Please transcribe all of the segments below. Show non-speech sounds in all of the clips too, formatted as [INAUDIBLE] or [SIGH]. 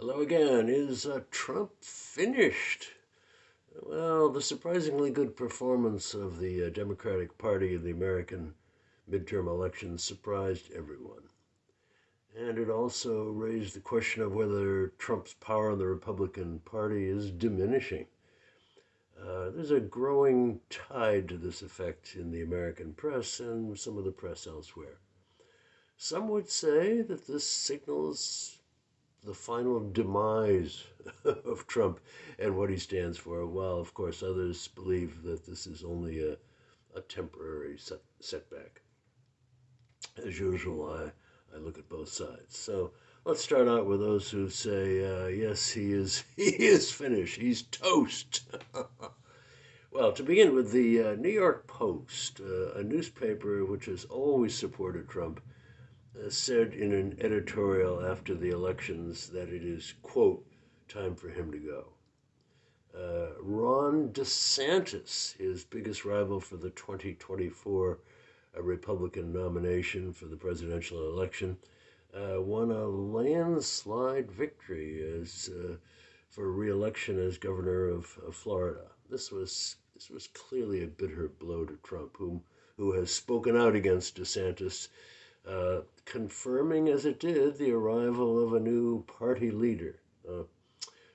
Hello again. Is uh, Trump finished? Well, the surprisingly good performance of the uh, Democratic Party in the American midterm elections surprised everyone. And it also raised the question of whether Trump's power in the Republican Party is diminishing. Uh, there's a growing tide to this effect in the American press and some of the press elsewhere. Some would say that this signals the final demise [LAUGHS] of Trump and what he stands for, while, of course, others believe that this is only a, a temporary set, setback. As usual, I, I look at both sides. So let's start out with those who say, uh, yes, he is, [LAUGHS] he is finished. He's toast. [LAUGHS] well, to begin with, the uh, New York Post, uh, a newspaper which has always supported Trump, said in an editorial after the elections that it is, quote, time for him to go. Uh, Ron DeSantis, his biggest rival for the 2024 uh, Republican nomination for the presidential election, uh, won a landslide victory as uh, for re-election as governor of, of, Florida. This was this was clearly a bitter blow to Trump, whom who has spoken out against DeSantis uh, confirming as it did the arrival of a new party leader. Uh,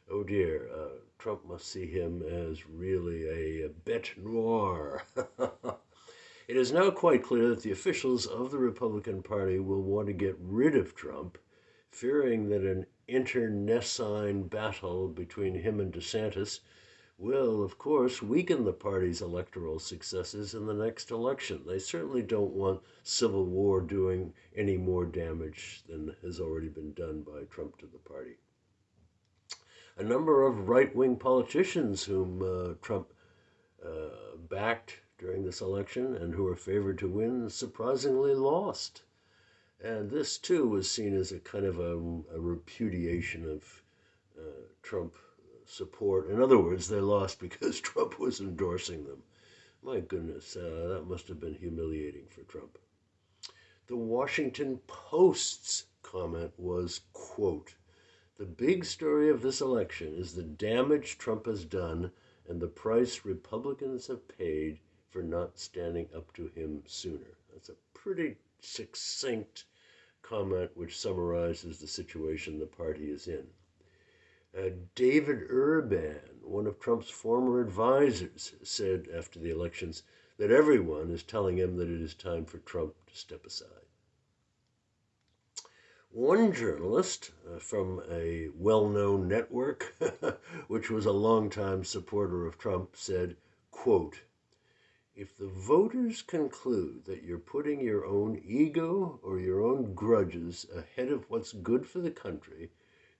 oh dear, uh, Trump must see him as really a, bête noire. [LAUGHS] it is now quite clear that the officials of the Republican Party will want to get rid of Trump, fearing that an internecine battle between him and DeSantis will, of course, weaken the party's electoral successes in the next election. They certainly don't want civil war doing any more damage than has already been done by Trump to the party. A number of right wing politicians whom uh, Trump uh, backed during this election and who were favored to win surprisingly lost. And this, too, was seen as a kind of a, a repudiation of uh, Trump support. In other words, they lost because [LAUGHS] Trump was endorsing them. My goodness, uh, that must have been humiliating for Trump. The Washington Post's comment was, quote, the big story of this election is the damage Trump has done and the price Republicans have paid for not standing up to him sooner. That's a pretty succinct comment which summarizes the situation the party is in. Uh, David Urban, one of Trump's former advisors, said after the elections that everyone is telling him that it is time for Trump to step aside. One journalist uh, from a well known network, [LAUGHS] which was a longtime supporter of Trump, said, quote, if the voters conclude that you're putting your own ego or your own grudges ahead of what's good for the country,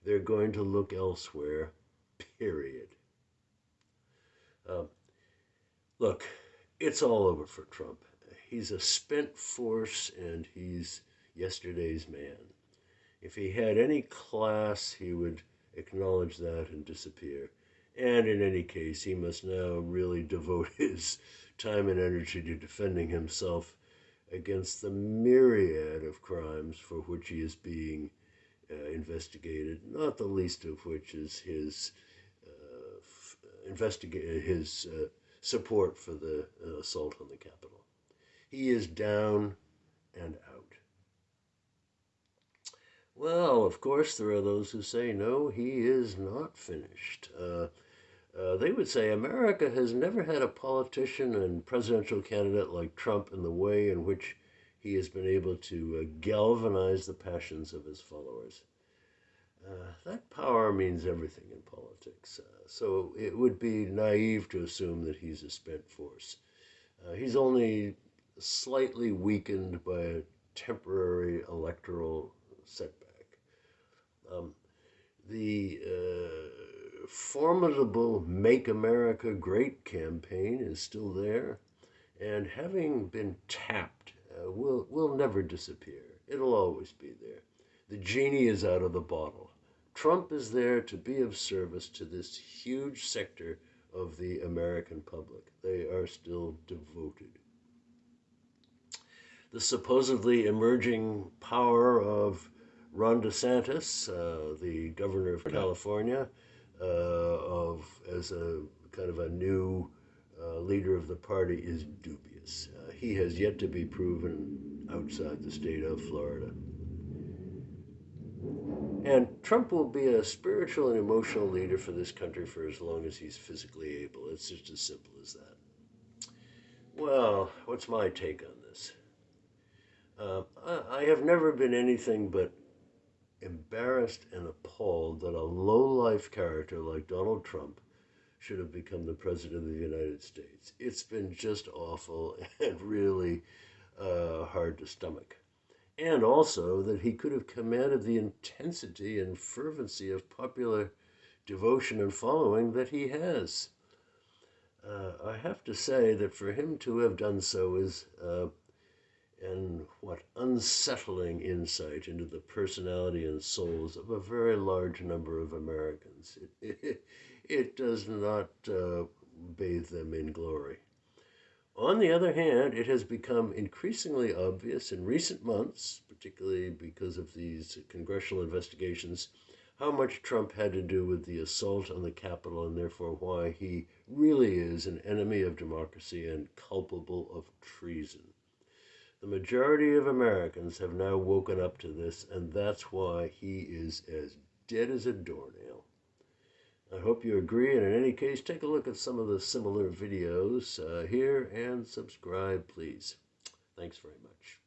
they're going to look elsewhere, period. Um, look, it's all over for Trump. He's a spent force and he's yesterday's man. If he had any class, he would acknowledge that and disappear. And in any case, he must now really devote [LAUGHS] his time and energy to defending himself against the myriad of crimes for which he is being uh, investigated, not the least of which is his uh, f- investigate his uh, support for the uh, assault on the Capitol. He is down and out. Well, of course, there are those who say, no, he is not finished. Uh, uh, they would say America has never had a politician and presidential candidate like Trump in the way in which he has been able to uh, galvanize the passions of his followers. Uh, that power means everything in politics. Uh, so it would be naive to assume that he's a spent force. Uh, he's only slightly weakened by a temporary electoral setback. Um, the uh, formidable Make America Great campaign is still there, and having been tapped uh, will will never disappear. It'll always be there. The genie is out of the bottle. Trump is there to be of service to this huge sector of the American public. They are still devoted. The supposedly emerging power of Ron DeSantis, uh, the governor of California, uh, of as a kind of a new uh, leader of the party, is dubious. Uh, he has yet to be proven outside the state of Florida. And Trump will be a spiritual and emotional leader for this country for as long as he's physically able. It's just as simple as that. Well, what's my take on this? Uh, I, I have never been anything but embarrassed and appalled that a low-life character like Donald Trump should have become the president of the United States. It's been just awful [LAUGHS] and really uh, hard to stomach and also that he could have commanded the intensity and fervency of popular devotion and following that he has. Uh, I have to say that for him to have done so is uh, an what unsettling insight into the personality and souls of a very large number of Americans. It, it, it does not uh, bathe them in glory. On the other hand, it has become increasingly obvious in recent months, particularly because of these congressional investigations, how much Trump had to do with the assault on the Capitol and therefore why he really is an enemy of democracy and culpable of treason. The majority of Americans have now woken up to this, and that's why he is as dead as a doornail. I hope you agree, and in any case, take a look at some of the similar videos uh, here and subscribe, please. Thanks very much.